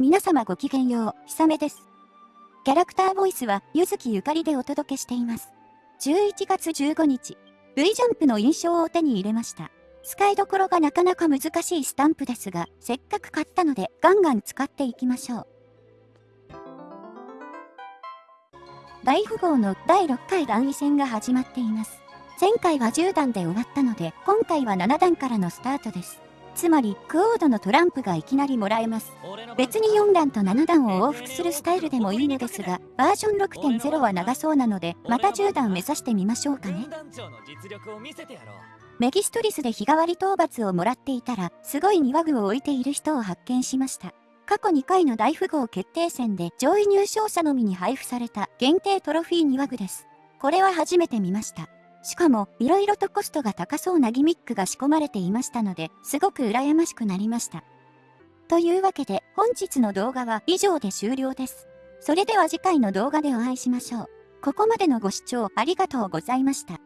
皆様ごきげんよう、ひさめです。キャラクターボイスは、ゆずきゆかりでお届けしています。11月15日、V ジャンプの印象を手に入れました。使いどころがなかなか難しいスタンプですが、せっかく買ったのでガンガン使っていきましょう。大富豪の第6回段位戦が始まっています。前回は10段で終わったので、今回は7段からのスタートです。つまり、クオードのトランプがいきなりもらえます。別に4段と7段を往復するスタイルでもいいのですが、バージョン6.0は長そうなので、また10段目指してみましょうかね。メギストリスで日替わり討伐をもらっていたら、すごい庭具を置いている人を発見しました。過去2回の大富豪決定戦で上位入賞者のみに配布された限定トロフィー庭具です。これは初めて見ました。しかも、色々とコストが高そうなギミックが仕込まれていましたので、すごく羨ましくなりました。というわけで、本日の動画は以上で終了です。それでは次回の動画でお会いしましょう。ここまでのご視聴ありがとうございました。